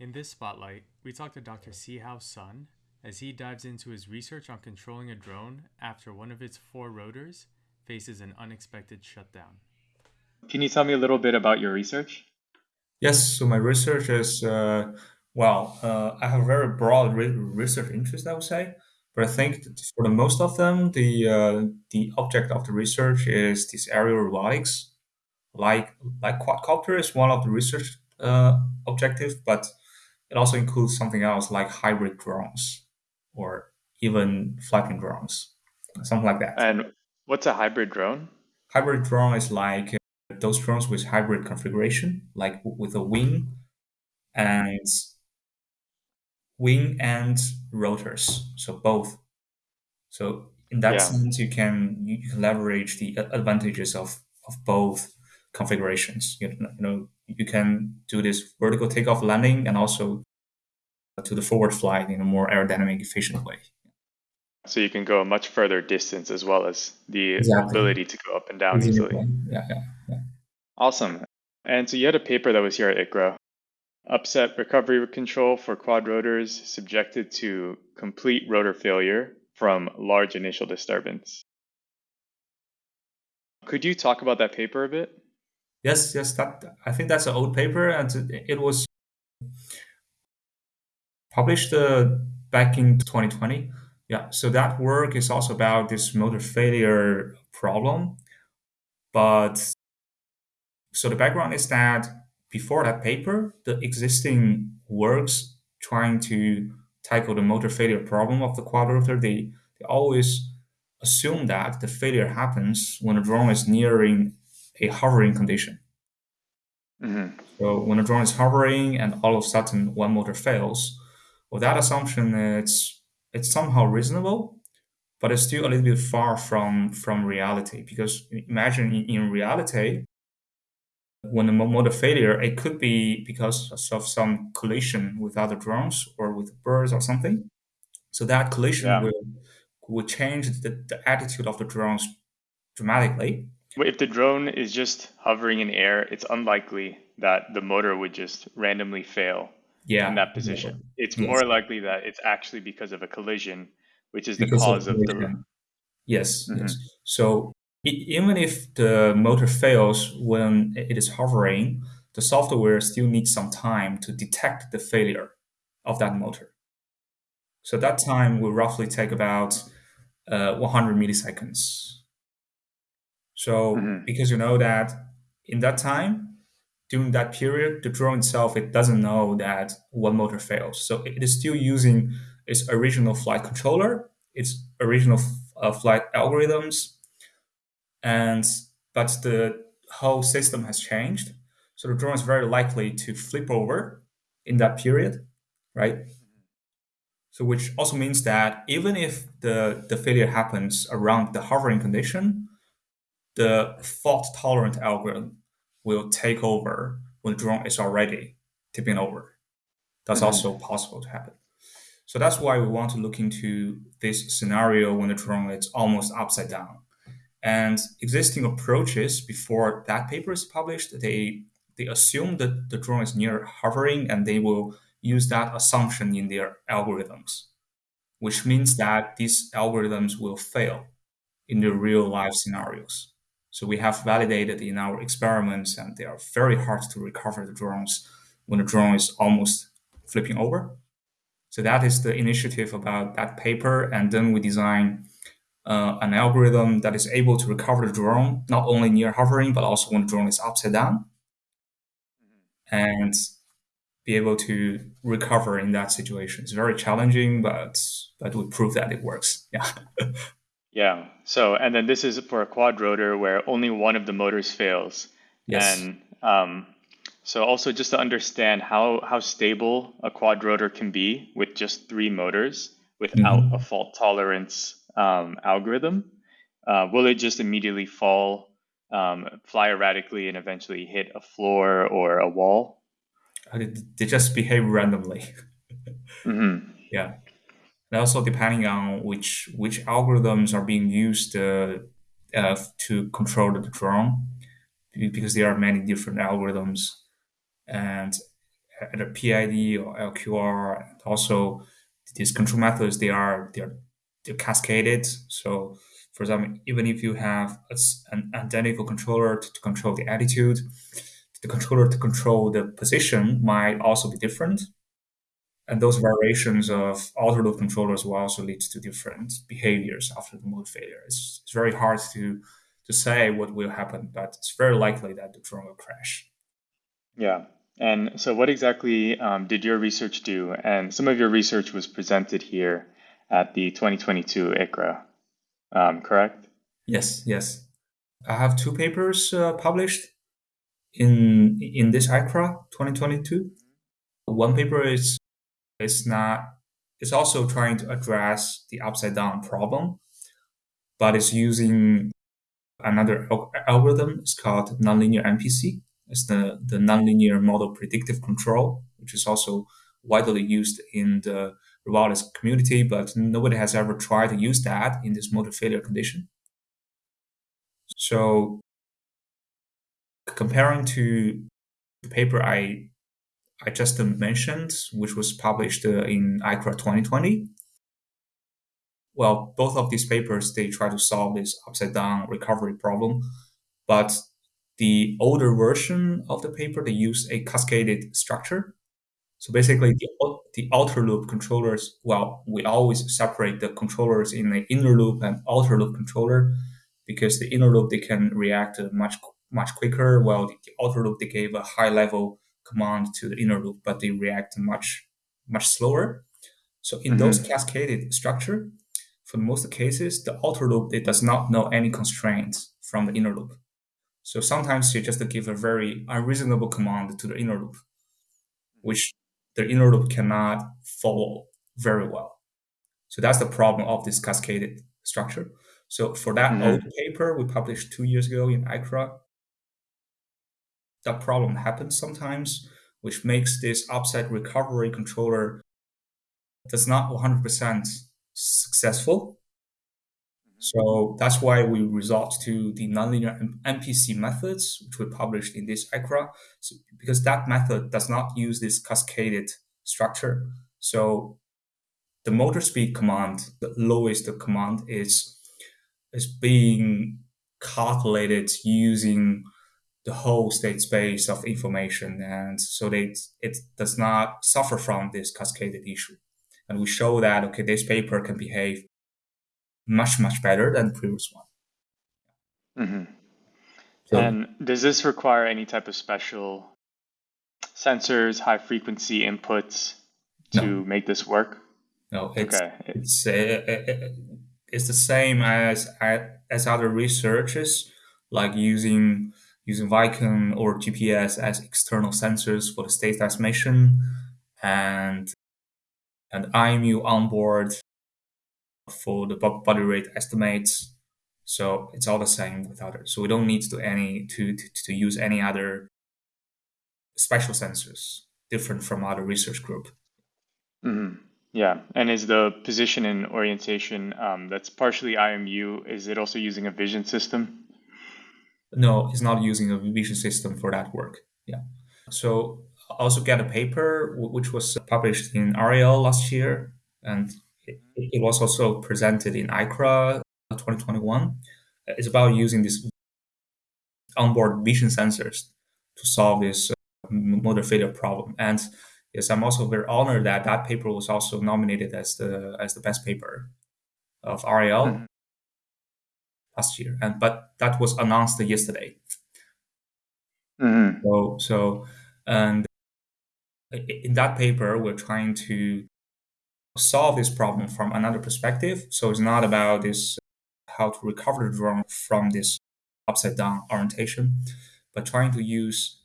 In this spotlight, we talk to Dr. Sihao Sun as he dives into his research on controlling a drone after one of its four rotors faces an unexpected shutdown. Can you tell me a little bit about your research? Yes, so my research is, uh, well, uh, I have a very broad re- research interest, I would say. But I think for the most of them, the uh, the object of the research is this aerial robotics. Like like quadcopter is one of the research uh, objectives, but it also includes something else like hybrid drones or even flapping drones, something like that. And what's a hybrid drone? Hybrid drone is like uh, those drones with hybrid configuration, like with a wing and wing and rotors, so both. So in that Yeah. sense, you can you you can leverage the advantages of of both configurations. You know, you know, you can do this vertical takeoff landing and also to the forward flight in a more aerodynamic, efficient way. So you can go a much further distance as well as the Exactly. ability to go up and down easily. Yeah, yeah, yeah. Awesome. And so you had a paper that was here at ICRA. Upset recovery control for quad rotors subjected to complete rotor failure from large initial disturbance. Could you talk about that paper a bit? Yes, yes. That I think that's an old paper, and it was published uh, back in 2020. Yeah, so that work is also about this motor failure problem. But so the background is that before that paper, the existing works trying to tackle the motor failure problem of the quadrotor, they, they always assume that the failure happens when the drone is nearing a hovering condition. hmm So when a drone is hovering and all of a sudden one motor fails, well, that assumption it's it's somehow reasonable, but it's still a little bit far from from reality. Because imagine in, in reality, when a motor failure, it could be because of some collision with other drones or with birds or something. So that collision Yeah. will will change the, the attitude of the drones dramatically. If the drone is just hovering in air, it's unlikely that the motor would just randomly fail Yeah, in that position. It's Yes. more likely that it's actually because of a collision, which is the because cause of the. collision. Yes, Mhm. yes. So e- even if the motor fails when it is hovering, the software still needs some time to detect the failure of that motor. So that time will roughly take about uh, 100 milliseconds. So Mhm. because you know that in that time, during that period, the drone itself it doesn't know that one motor fails. So it is still using its original flight controller, its original uh, flight algorithms, and but the whole system has changed. So the drone is very likely to flip over in that period, right? So which also means that even if the, the failure happens around the hovering condition, the fault tolerant algorithm will take over when the drone is already tipping over. That's Mhm. also possible to happen. So that's why we want to look into this scenario when the drone is almost upside down. And existing approaches before that paper is published, they they assume that the drone is near hovering and they will use that assumption in their algorithms, which means that these algorithms will fail in the real life scenarios. So we have validated in our experiments, and they are very hard to recover the drones when the drone is almost flipping over. So that is the initiative about that paper, and then we design uh, an algorithm that is able to recover the drone not only near hovering, but also when the drone is upside down, and be able to recover in that situation. It's very challenging, but but we prove that it works. Yeah. Yeah. So, and then this is for a quad rotor where only one of the motors fails. Yes. And um, so also just to understand how, how stable a quad rotor can be with just three motors without Mhm. a fault tolerance um, algorithm, uh, will it just immediately fall, um, fly erratically, and eventually hit a floor or a wall? Uh, They, just behave randomly. hmm Yeah. And also depending on which which algorithms are being used uh, uh, to control the drone, because there are many different algorithms, and either PID or LQR. And also, these control methods they are they are they're cascaded. So, for example, even if you have a, an identical controller to, to control the attitude, the controller to control the position might also be different. And those variations of outer loop controllers will also lead to different behaviors after the mode failure. It's, it's very hard to, to say what will happen, but it's very likely that the drone will crash. Yeah. And so, what exactly um, did your research do? And some of your research was presented here at the 2022 ICRA, um, correct? Yes, yes. I have two papers uh, published in in this ICRA 2022. One paper is is not is also trying to address the upside down problem, but it's using another algorithm. It's called nonlinear MPC. It's the, the nonlinear model predictive control, which is also widely used in the robotics community, but nobody has ever tried to use that in this motor failure condition. So comparing to the paper I I just mentioned, which was published uh, in ICRA 2020. Well, both of these papers they try to solve this upside down recovery problem, but the older version of the paper they use a cascaded structure. So basically, the, the outer loop controllers. Well, we always separate the controllers in the inner loop and outer loop controller because the inner loop they can react much much quicker, while the, the outer loop they gave a high level command to the inner loop, but they react much much slower. So in mm-hmm. those cascaded structure, for most cases, the outer loop it does not know any constraints from the inner loop. So sometimes you just give a very unreasonable command to the inner loop, which the inner loop cannot follow very well. So that's the problem of this cascaded structure. So for that mm-hmm. old paper we published two years ago in ICRA, that problem happens sometimes, which makes this upside recovery controller that's not 100% successful. Mm-hmm. So that's why we resort to the nonlinear MPC methods, which we published in this ICRA, so, because that method does not use this cascaded structure. So the motor speed command, the lowest command is is being calculated using the whole state space of information. And so they, it does not suffer from this cascaded issue. And we show that, okay, this paper can behave much, much better than the previous one. Mm-hmm. So, and does this require any type of special sensors, high frequency inputs to no. make this work? No, it's, okay. it's, uh, uh, uh, it's the same as, as other researchers, like using using Vicon or GPS as external sensors for the state estimation and and IMU onboard for the body rate estimates. So it's all the same with others. So we don't need to any to, to, to use any other special sensors different from other research group. Mm-hmm. Yeah, and is the position and orientation um, that's partially IMU? Is it also using a vision system? No, it's not using a vision system for that work. Yeah. So I also get a paper which was published in RAL last year, and it, was also presented in ICRA 2021. It's about using these onboard vision sensors to solve this uh, motor failure problem. And yes, I'm also very honored that that paper was also nominated as the as the best paper of RAL. Mm-hmm last year, and but that was announced yesterday. Mm-hmm. So so and in that paper, we're trying to solve this problem from another perspective. So it's not about this how to recover the drone from this upside down orientation, but trying to use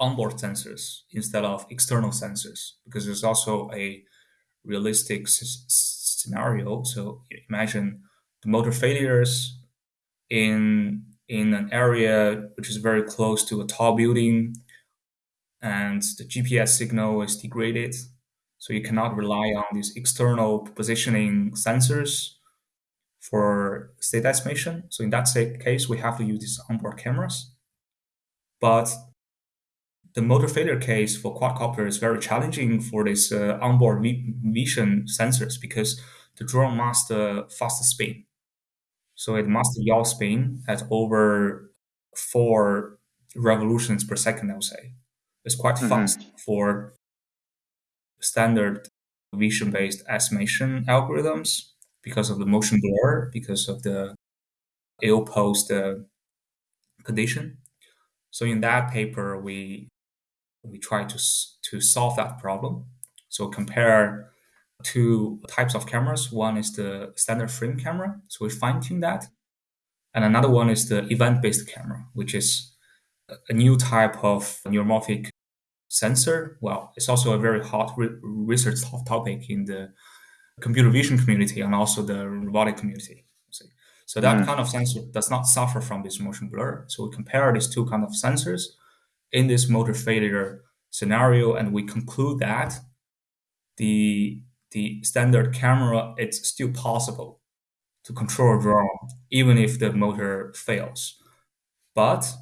onboard sensors instead of external sensors because there's also a realistic s- scenario. So imagine motor failures in in an area which is very close to a tall building and the GPS signal is degraded. So you cannot rely on these external positioning sensors for state estimation. So in that case, we have to use these onboard cameras. But the motor failure case for quadcopter is very challenging for this uh, onboard vision sensors because the drone must uh, fast spin. So it must yaw spin at over four revolutions per second, I would say. It's quite mm-hmm. fast for standard vision based estimation algorithms because of the motion blur, because of the ill posed uh, condition. So in that paper, we we try to to solve that problem. So compare two types of cameras. One is the standard frame camera, so we fine tune that, and another one is the event based camera, which is a new type of neuromorphic sensor. Well, it's also a very hot re- research topic in the computer vision community and also the robotic community. So that mm. kind of sensor does not suffer from this motion blur. So we compare these two kind of sensors in this motor failure scenario, and we conclude that the the standard camera it's still possible to control a drone even if the motor fails. But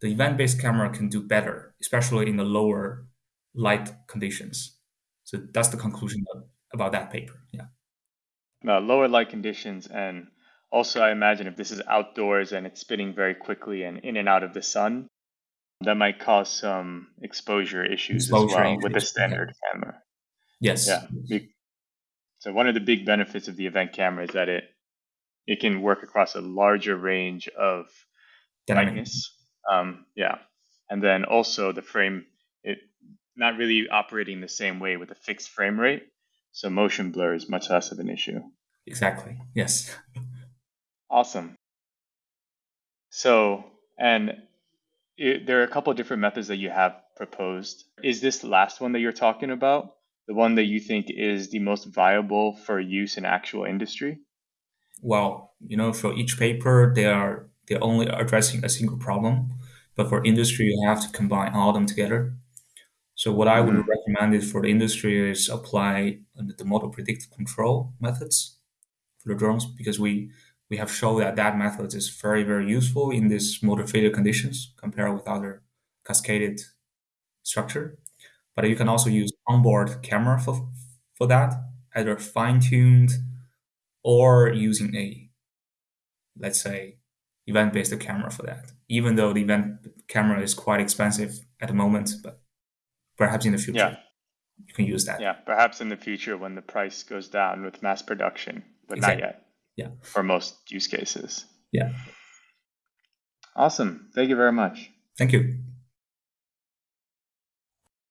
the event-based camera can do better, especially in the lower light conditions. So that's the conclusion about that paper. Yeah. Now, lower light conditions and also, I imagine if this is outdoors and it's spinning very quickly and in and out of the sun, that might cause some exposure issues exposure as well with the standard yeah. camera. Yes. Yeah. So one of the big benefits of the event camera is that it it can work across a larger range of brightness. Um, yeah, and then also the frame it not really operating the same way with a fixed frame rate, so motion blur is much less of an issue. Exactly. Yes. Awesome. So, and it, there are a couple of different methods that you have proposed. Is this last one that you're talking about the one that you think is the most viable for use in actual industry? Well, you know, for each paper, they are they're only addressing a single problem, but for industry, you have to combine all of them together. So what I would mm-hmm. recommend is for the industry is apply the model predictive control methods for the drones because we we have shown that that method is very, very useful in these motor failure conditions compared with other cascaded structure. But you can also use onboard camera for, for that, either fine-tuned or using a, let's say, event-based camera for that. Even though the event camera is quite expensive at the moment, but perhaps in the future yeah. you can use that. Yeah, perhaps in the future when the price goes down with mass production, but exactly. not yet. Yeah. For most use cases. Yeah. Awesome. Thank you very much. Thank you.